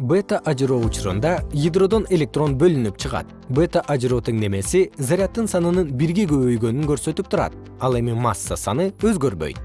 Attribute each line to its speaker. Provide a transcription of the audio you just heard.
Speaker 1: бета ажыроо учурунда ядродон электрон бөлүнүп чыгат. Бета ажыроо теңдемеси заряддын санынын бирге көбөйгөнүн көрсөтүп турат. Ал эми масса саны өзгөрбөйт.